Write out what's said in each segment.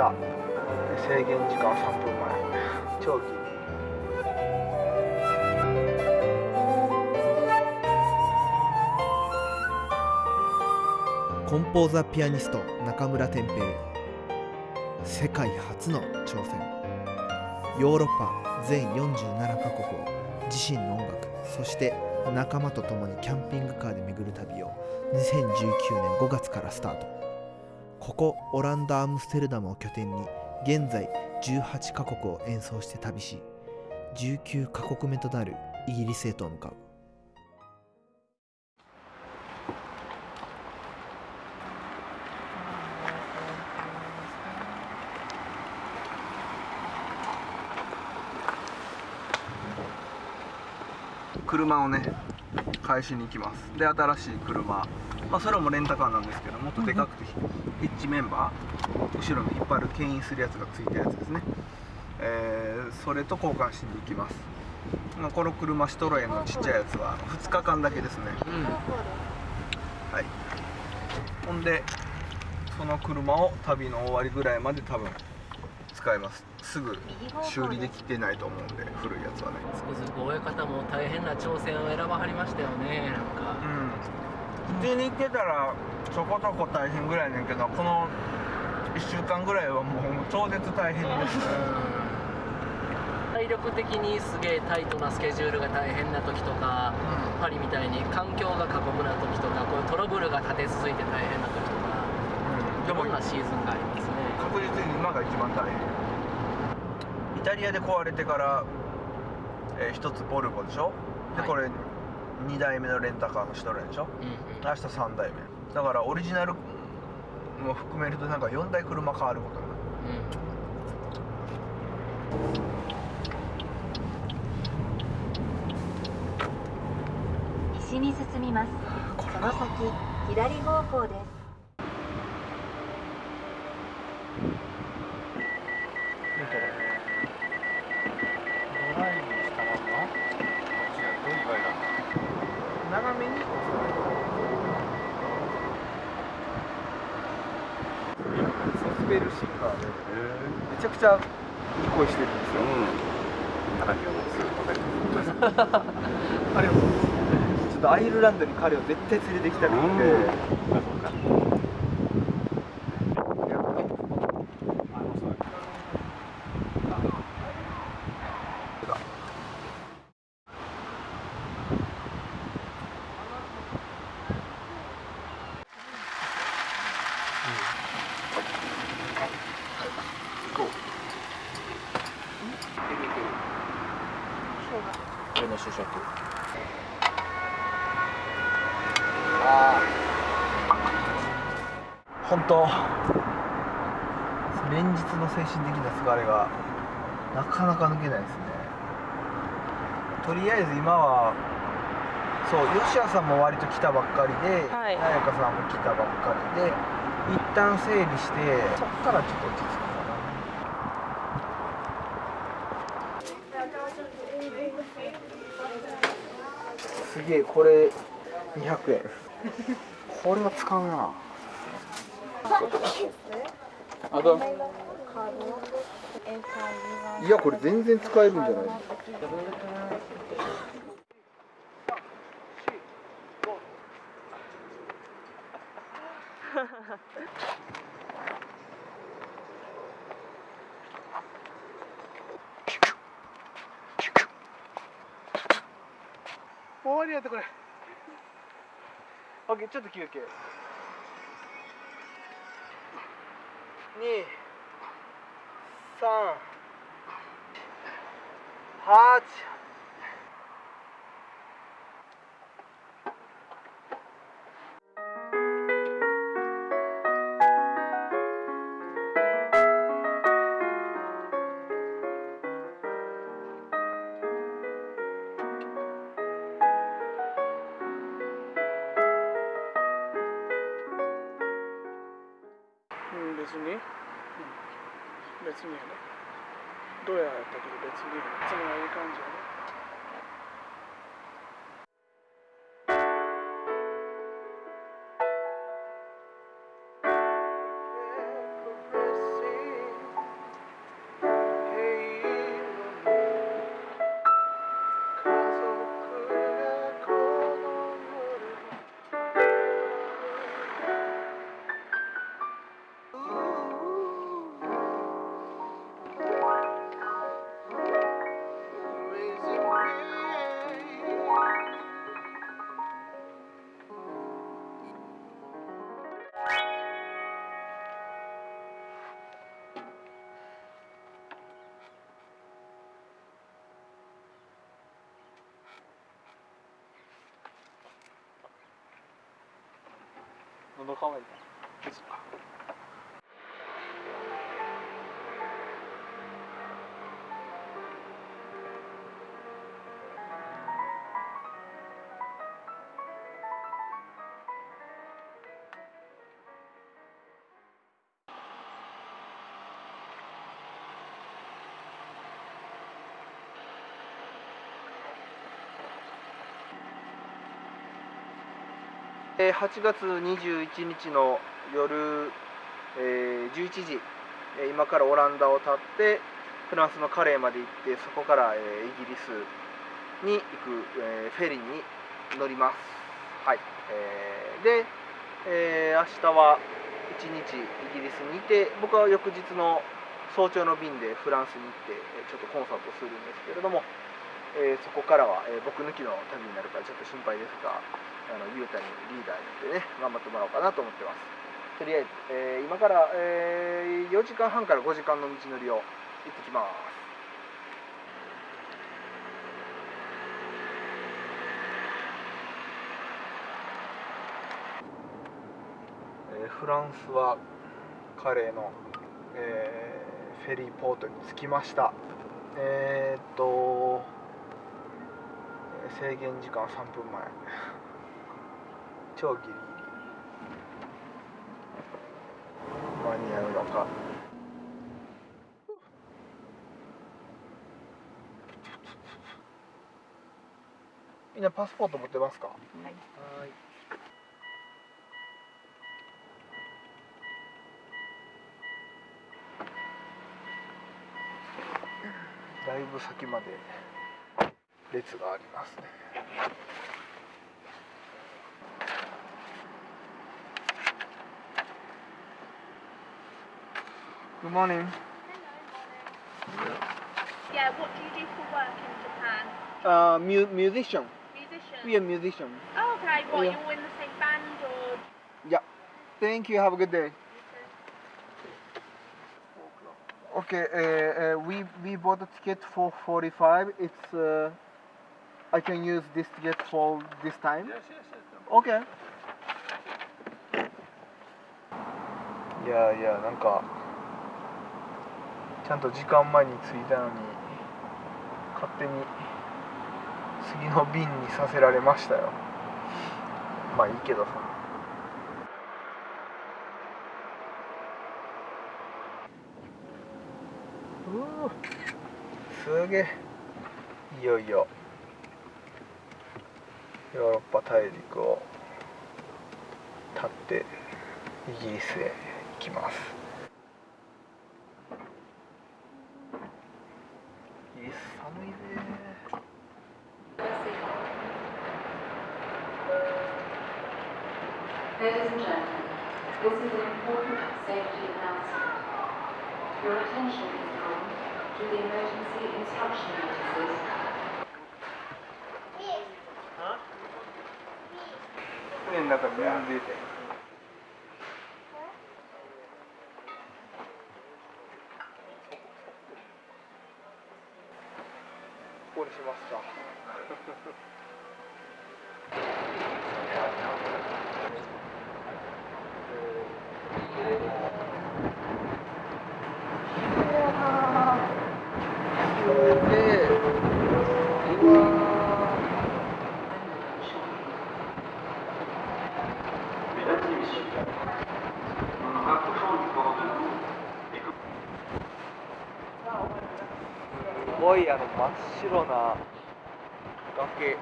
した。制限時間3分前。長期。コンポーザピアニスト中村天平。世界初の挑戦。ヨーロッパ全47カ国を自身の音楽そして仲間と共にキャンピングカーで巡る旅を2019年5月からスタート。ここオランダ・アムステルダムを拠点に現在18カ国を演奏して旅し19カ国目となるイギリスへと向かう。車をね返しに行きます。で新しい車。まあそれもレンタカーなんですけどもっとでかくてエッジメンバー後ろに引っ張る牽引するやつがついたやつですね。えー、それと交換しに行きます、まあ、この車シトロエンのちっちゃいやつは2日間だけですね、うん、はい。ほんでその車を旅の終わりぐらいまで多分使います。すぐ修理できてないと思うんで古いやつはね。つくづく親方も大変な挑戦を選ばはりましたよねなんか。うん普通に行ってたらちょこちょこ大変ぐらいねんけどこの1週間ぐらいはもう超絶大変ですね、体力的にすげえタイトなスケジュールが大変な時とか、うん、パリみたいに環境が過酷な時とかこういうトラブルが立て続いて大変な時とか、うん、いろんなシーズンがありますね。確実に今が一番大変。イタリアで壊れてから、えー、1つボルボでしょ？で、はい、これ2台目のレンタカーのシトレンでしょ、うんうん、明日3台目。だからオリジナルも含めるとなんか4台車変わることになる、うん、西に進みます。その先。左方向ですめちゃくちゃいい声してるんですよ。うん、ありがとうございます。ありがとうございます。ちょっとアイルランドに彼を絶対連れてきたくて。の主食あ本当連日の精神的な疲れがなかなか抜けないですね。とりあえず今はそう吉谷さんも割と来たばっかりで、はい、彩香さんも来たばっかりで一旦整理してそっからちょっと落ち着くすげえこれ200円。これは使うな。あといやこれ全然使えるんじゃない？終わりやってこれ。OK ちょっと休憩。2 3 8別にやねどうやったけど別にいつもはいい感じやねのか8月21日の夜、え11時、え今からオランダを立ってフランスのカレーまで行ってそこから、えイギリスに行く、えフェリーに乗ります。はい、えーで、えー明日は1日イギリスにいて僕は翌日の早朝の便でフランスに行ってちょっとコンサートするんですけれども、えーそこからは、えー僕抜きの旅になるからちょっと心配ですがあのゆうたにリーダーにでね頑張ってもらおうかなと思ってます。とりあえず、えー今から、えー4時間半から5時間の道のりを行ってきます。フランスはカレーの、えーフェリーポートに着きました。えーっと制限時間3分前。超ギリギリ。間に合うのか。みんなパスポート持ってますか？はい。だいぶ先まで列がありますねGood morning. Yeah, what do you do for work in Japan? Uh, mu- musician. Musician? We are musician. Oh, okay. What, Yeah. you're all in the same band or? Thank you. Have a good day. Okay. Uh, uh, we we bought a ticket for 45. It's. Uh, I can use this ticket for this time? Yes, yes, yes. OK いやいやなんかちゃんと時間前に着いたのに勝手に次の便にさせられましたよ。まあいいけどさ。うー。すげえ。いよいよヨーロッパ大陸を立ってイギリスへ行きますイギリス寒いぜ Ladies and gentlemen, this is an important safety announcement. Your attention is drawn to the emergency instruction notices 船の中に水出てここにしますかすげえうわーすごいあの真っ白な崖。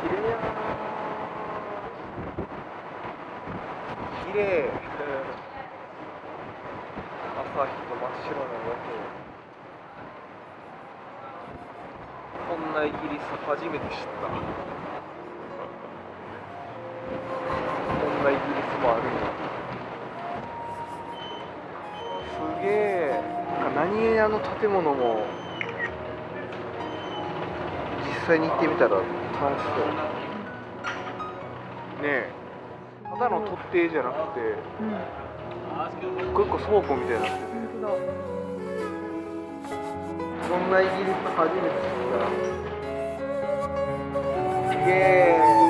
綺麗やな綺麗。朝日と真っ白な崖。こんなイギリス初めて知ったこんなイギリスもあるんやすげえあの建物も実際に行ってみたら楽しそう。ねえ。ただの突堤じゃなくて、一個一個倉庫みたいにな。っててこんなイギリス初めて知った。すげえ。